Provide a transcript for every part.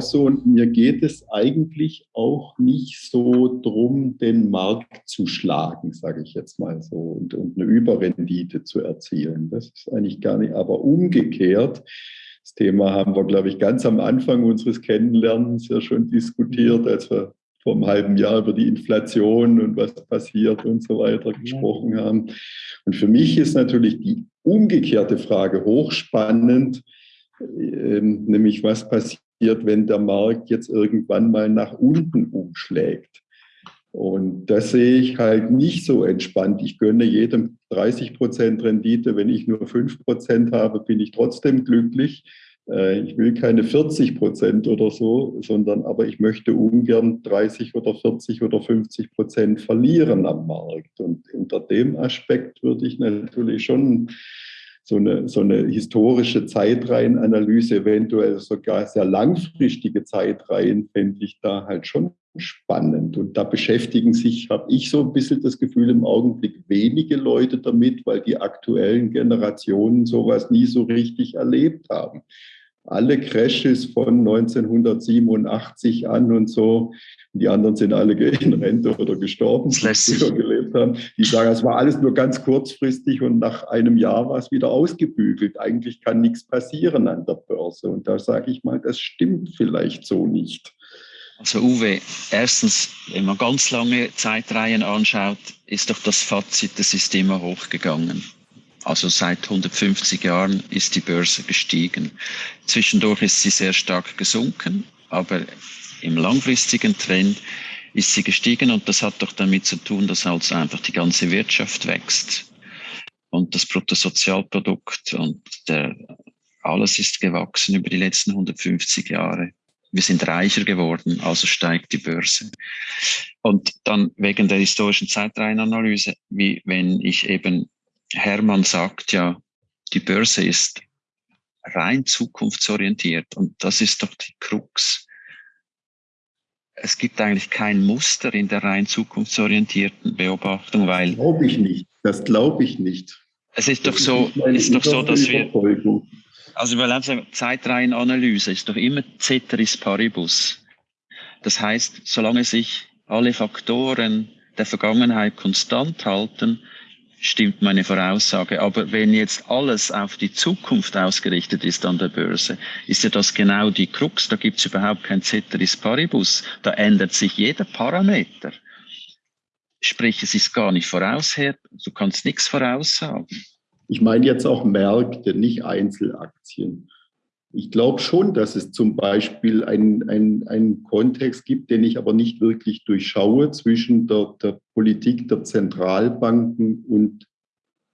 so und mir geht es eigentlich auch nicht so drum, den Markt zu schlagen, sage ich jetzt mal so, und, und eine Überrendite zu erzielen. Das ist eigentlich gar nicht, aber umgekehrt, das Thema haben wir, glaube ich, ganz am Anfang unseres Kennenlernens ja schon diskutiert, als wir vor einem halben Jahr über die Inflation und was passiert und so weiter gesprochen haben. Und für mich ist natürlich die umgekehrte Frage hochspannend, ähm, nämlich was passiert, wenn der Markt jetzt irgendwann mal nach unten umschlägt. Und das sehe ich halt nicht so entspannt. Ich gönne jedem 30 Prozent Rendite. Wenn ich nur 5 Prozent habe, bin ich trotzdem glücklich. Äh, ich will keine 40 Prozent oder so, sondern aber ich möchte ungern 30 oder 40 oder 50 Prozent verlieren am Markt. Und unter dem Aspekt würde ich natürlich schon so eine, so eine historische Zeitreihenanalyse, eventuell sogar sehr langfristige Zeitreihen, fände ich da halt schon spannend. Und da beschäftigen sich, habe ich so ein bisschen das Gefühl, im Augenblick wenige Leute damit, weil die aktuellen Generationen sowas nie so richtig erlebt haben alle Crashes von 1987 an und so. Die anderen sind alle in Rente oder gestorben, die früher gelebt haben. Die sagen, es war alles nur ganz kurzfristig und nach einem Jahr war es wieder ausgebügelt. Eigentlich kann nichts passieren an der Börse. Und da sage ich mal, das stimmt vielleicht so nicht. Also Uwe, erstens, wenn man ganz lange Zeitreihen anschaut, ist doch das Fazit, das ist immer hochgegangen. Also seit 150 Jahren ist die Börse gestiegen. Zwischendurch ist sie sehr stark gesunken, aber im langfristigen Trend ist sie gestiegen und das hat doch damit zu tun, dass also einfach die ganze Wirtschaft wächst und das Bruttosozialprodukt und der, alles ist gewachsen über die letzten 150 Jahre. Wir sind reicher geworden, also steigt die Börse. Und dann wegen der historischen Zeitreihenanalyse, wie wenn ich eben Hermann sagt ja, die Börse ist rein zukunftsorientiert und das ist doch die Krux. Es gibt eigentlich kein Muster in der rein zukunftsorientierten Beobachtung, weil. Glaube ich nicht. Das glaube ich nicht. Es ist das doch so, ist, ist doch so, dass wir. Also, weil also Zeitreihenanalyse ist doch immer Ceteris Paribus. Das heißt, solange sich alle Faktoren der Vergangenheit konstant halten, stimmt meine Voraussage. Aber wenn jetzt alles auf die Zukunft ausgerichtet ist an der Börse, ist ja das genau die Krux. Da gibt es überhaupt kein Ceteris Paribus. Da ändert sich jeder Parameter. Sprich, es ist gar nicht vorausher. Du kannst nichts voraussagen. Ich meine jetzt auch Märkte, nicht Einzelaktien. Ich glaube schon, dass es zum Beispiel einen, einen, Kontext gibt, den ich aber nicht wirklich durchschaue zwischen der, der Politik der Zentralbanken und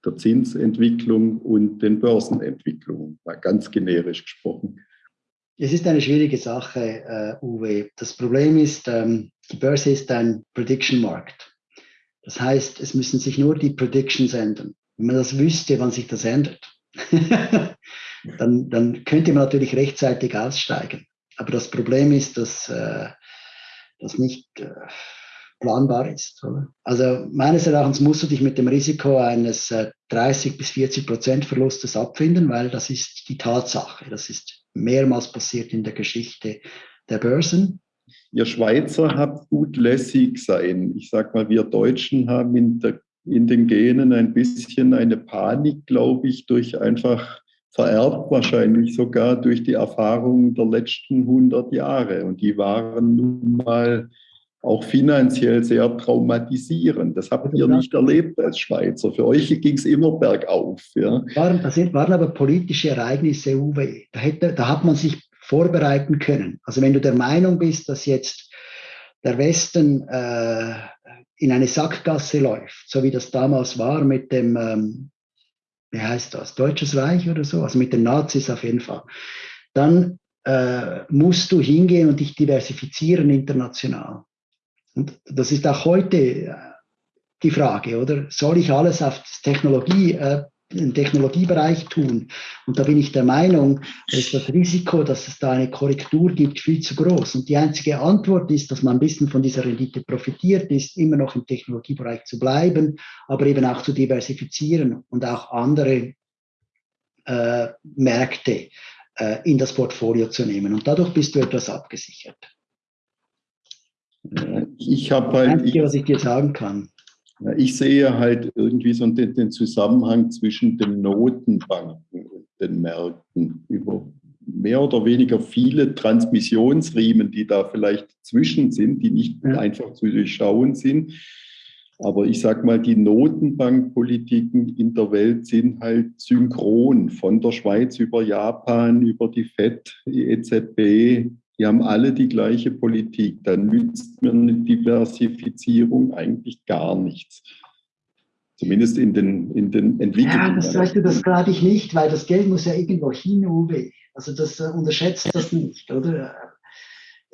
der Zinsentwicklung und den Börsenentwicklungen, mal ganz generisch gesprochen. Es ist eine schwierige Sache, uh, Uwe. Das Problem ist, ähm, die Börse ist ein Prediction-Markt. Das heißt, es müssen sich nur die Predictions ändern. Wenn man das wüsste, wann sich das ändert, dann, dann könnte man natürlich rechtzeitig aussteigen. Aber das Problem ist, dass äh, das nicht äh, planbar ist. Oder? Also meines Erachtens musst du dich mit dem Risiko eines äh, 30 bis 40 Prozent Verlustes abfinden, weil das ist die Tatsache. Das ist mehrmals passiert in der Geschichte der Börsen. Ihr Schweizer habt gut lässig sein. Ich sag mal, wir Deutschen haben in, der, in den Genen ein bisschen eine Panik, glaube ich, durch einfach vererbt wahrscheinlich sogar durch die Erfahrungen der letzten 100 Jahre. Und die waren nun mal auch finanziell sehr traumatisierend. Das habt ihr nicht erlebt als Schweizer. Für euch ging es immer bergauf. Ja. Waren, das sind, waren aber politische Ereignisse, Uwe. Da, hätte, da hat man sich vorbereiten können. Also wenn du der Meinung bist, dass jetzt der Westen äh, in eine Sackgasse läuft, so wie das damals war mit dem ähm, wie heißt das, Deutsches Reich oder so, also mit den Nazis auf jeden Fall, dann äh, musst du hingehen und dich diversifizieren international. Und das ist auch heute äh, die Frage, oder? Soll ich alles auf Technologie äh, im Technologiebereich tun. Und da bin ich der Meinung, ist das Risiko, dass es da eine Korrektur gibt, viel zu groß. Und die einzige Antwort ist, dass man ein bisschen von dieser Rendite profitiert, ist immer noch im Technologiebereich zu bleiben, aber eben auch zu diversifizieren und auch andere äh, Märkte äh, in das Portfolio zu nehmen. Und dadurch bist du etwas abgesichert. Ich habe halt. Einzige, was ich dir sagen kann. Ich sehe halt irgendwie so den, den Zusammenhang zwischen den Notenbanken und den Märkten über mehr oder weniger viele Transmissionsriemen, die da vielleicht zwischen sind, die nicht ja. einfach zu durchschauen sind. Aber ich sage mal, die Notenbankpolitiken in der Welt sind halt synchron, von der Schweiz über Japan, über die FED, die EZB. Die haben alle die gleiche Politik. Da nützt mir eine Diversifizierung eigentlich gar nichts. Zumindest in den, in den entwickelten. Ja, das du, das glaube ich nicht, weil das Geld muss ja irgendwo hin, Uwe. Also das äh, unterschätzt das nicht, oder?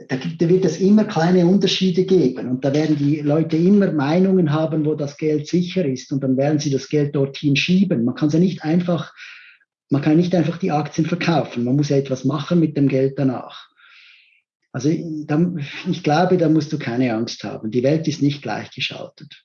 Da, gibt, da wird es immer kleine Unterschiede geben und da werden die Leute immer Meinungen haben, wo das Geld sicher ist und dann werden sie das Geld dorthin schieben. Man kann ja nicht einfach, man kann nicht einfach die Aktien verkaufen. Man muss ja etwas machen mit dem Geld danach. Also ich glaube, da musst du keine Angst haben. Die Welt ist nicht gleichgeschaltet.